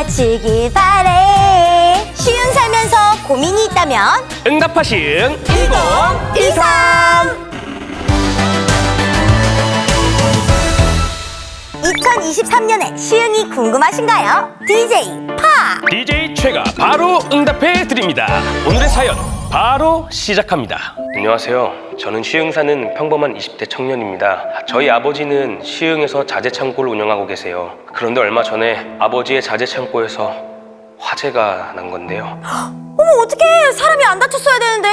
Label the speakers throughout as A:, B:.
A: 맞히기 바래. 쉬운 살면서 고민이 있다면?
B: 응답하신
A: 1013 2023년에 시흥이 궁금하신가요? DJ 파
B: DJ 최가 바로 응답해 드립니다. 오늘의 사연 바로 시작합니다. 안녕하세요. 저는 시흥 사는 평범한 20대 청년입니다. 저희 아버지는 시흥에서 자재 창고를 운영하고 계세요. 그런데 얼마 전에 아버지의 자재 창고에서 화재가 난 건데요.
A: 어머 어떡해 사람이 안 다쳤어야 되는데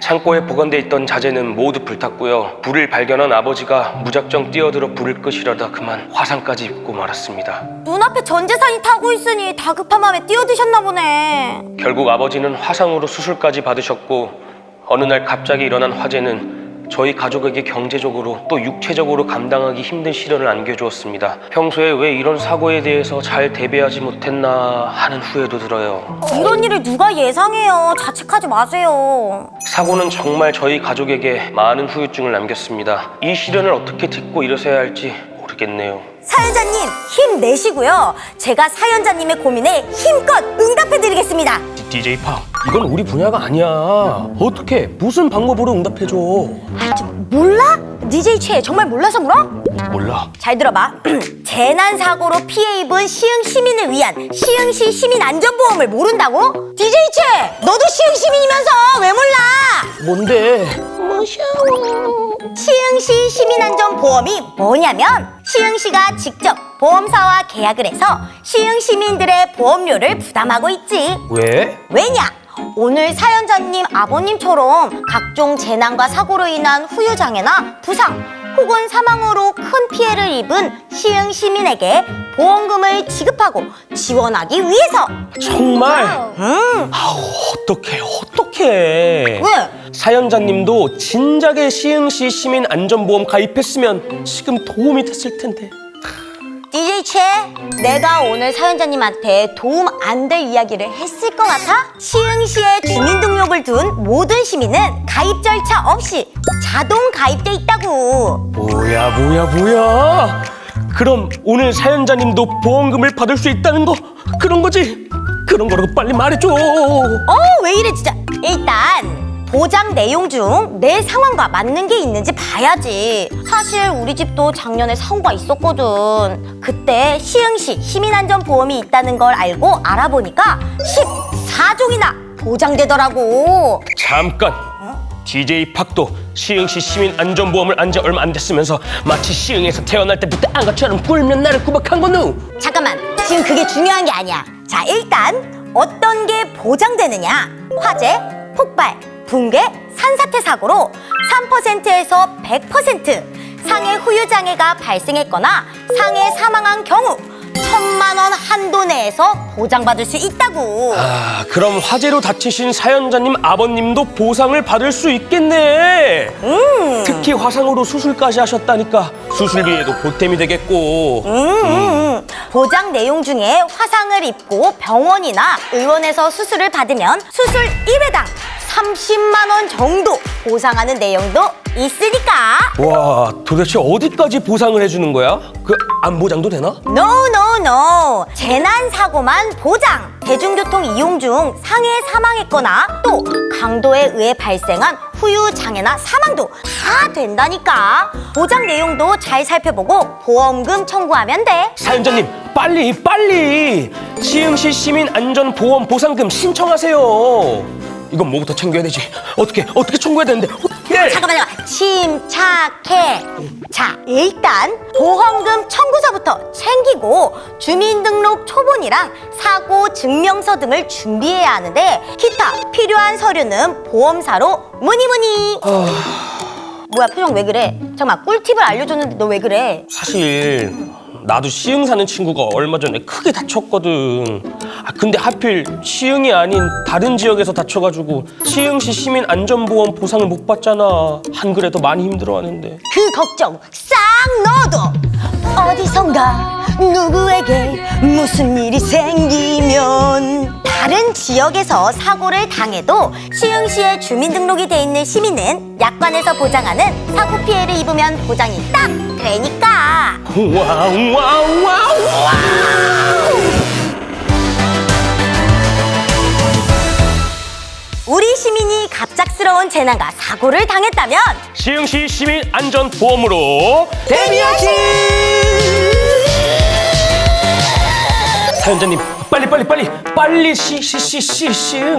B: 창고에 보관돼 있던 자재는 모두 불탔고요. 불을 발견한 아버지가 무작정 뛰어들어 불을 끄시려다 그만 화상까지 입고 말았습니다.
A: 눈앞에 전 재산이 타고 있으니 다급한 마음에 뛰어드셨나 보네
B: 결국 아버지는 화상으로 수술까지 받으셨고 어느 날 갑자기 일어난 화재는 저희 가족에게 경제적으로 또 육체적으로 감당하기 힘든 시련을 안겨주었습니다. 평소에 왜 이런 사고에 대해서 잘 대비하지 못했나 하는 후회도 들어요.
A: 이런 일을 누가 예상해요 자책하지 마세요
B: 사고는 정말 저희 가족에게 많은 후유증을 남겼습니다. 이 시련을 어떻게 딛고 일어서야 할지 모르겠네요.
A: 사연자님 힘내시고요 제가 사연자님의 고민에 힘껏 응답해드리겠습니다
B: DJ 파, 이건 우리 분야가 아니야. 어떻게 무슨 방법으로 응답해줘?
A: 아, 좀 몰라? DJ 최 정말 몰라서 물어?
B: 몰라.
A: 잘 들어봐. 재난 사고로 피해 입은 시흥 시민을 위한 시흥시 시민 안전보험을 모른다고? DJ 최, 너도 시흥 시민이면서 왜 몰라?
B: 뭔데?
A: 시흥시 시민안전보험이 뭐냐면 시흥시가 직접 보험사와 계약을 해서 시흥 시민들의 보험료를 부담하고 있지.
B: 왜?
A: 왜냐? 오늘 사연자님 아버님처럼 각종 재난과 사고로 인한 후유장애나 부상 혹은 사망으로 큰 피해를 입은 시흥 시민에게 보험금을 지급하고 지원하기 위해서.
B: 정말?
A: 음,
B: 아우 어떡해 어떡해.
A: 왜?
B: 사연자님도 진작에 시흥시 시민 안전보험 가입했으면 지금 도움이 됐을 텐데
A: DJ 최, 내가 오늘 사연자님한테 도움 안 될 이야기를 했을 것 같아? 시흥시에 주민등록을 둔 모든 시민은 가입 절차 없이 자동 가입돼 있다고
B: 뭐야 뭐야 뭐야 그럼 오늘 사연자님도 보험금을 받을 수 있다는 거 그런 거지? 그런 거라고 빨리 말해줘
A: 어, 왜 이래 진짜. 일단 보장 내용 중 내 상황과 맞는 게 있는지 봐야지. 사실 우리 집도 작년에 사고가 있었거든. 그때 시흥시 시민안전보험이 있다는 걸 알고 알아보니까 14종이나 보장되더라고.
B: 잠깐 DJ 팍도 시흥시 시민 안전보험을 안 지 얼마 안 됐으면서 마치 시흥에서 태어날 때부터 안가처럼 꿀면 나를 구박한 거누
A: 잠깐만, 지금 그게 중요한 게 아니야. 자, 일단 어떤 게 보장되느냐? 화재, 폭발, 붕괴, 산사태 사고로 3%에서 100% 상해 후유 장애가 발생했거나 상해 사망한 경우 천만 원 한도 내에서 보장받을 수 있다고.
B: 아 그럼 화재로 다치신 사연자님 아버님도 보상을 받을 수 있겠네
A: 음.
B: 특히 화상으로 수술까지 하셨다니까 수술비에도 보탬이 되겠고
A: 음, 음. 보장 내용 중에 화상을 입고 병원이나 의원에서 수술을 받으면 수술 1회당 30만 원 정도 보상하는 내용도 있으니까
B: 와 도대체 어디까지 보상을 해주는 거야? 그 안보장도 되나?
A: No, no, no. 재난 사고만 보장. 대중교통 이용 중 상해 사망했거나 또 강도에 의해 발생한 후유 장애나 사망도 다 된다니까. 보장 내용도 잘 살펴보고 보험금 청구하면 돼.
B: 사연자님 빨리 빨리 시흥시 시민 안전보험 보상금 신청하세요 이건 뭐부터 챙겨야 되지? 어떻게 어떻게 청구해야 되는데 어떻게?
A: 잠깐만, 잠깐만. 침착해. 자, 일단 보험금 청구서부터 챙기고 주민등록 초본이랑 사고 증명서 등을 준비해야 하는데 기타 필요한 서류는 보험사로 문의문의. 뭐야 표정 왜 그래? 잠깐만 꿀팁을 알려줬는데 너 왜 그래?
B: 사실 나도 시흥 사는 친구가 얼마 전에 크게 다쳤거든. 아 근데 하필 시흥이 아닌 다른 지역에서 다쳐가지고 시흥시 시민 안전보험 보상을 못 받잖아. 한글에도 많이 힘들어하는데.
A: 그 걱정 싹 넣어도 어디선가 누구에게 무슨 일이 생기면 다른 지역에서 사고를 당해도 시흥시에 주민등록이 돼 있는 시민은 약관에서 보장하는 사고 피해를 입으면 보장이 딱 되니까.
B: wow wow wow. wow
A: 우리 시민이 갑작스러운 재난과 사고를 당했다면?
B: 시흥시 시민 안전보험으로
A: 데미아시
B: 사연자님 빨리 빨리 빨리 빨리 시 시 시 시시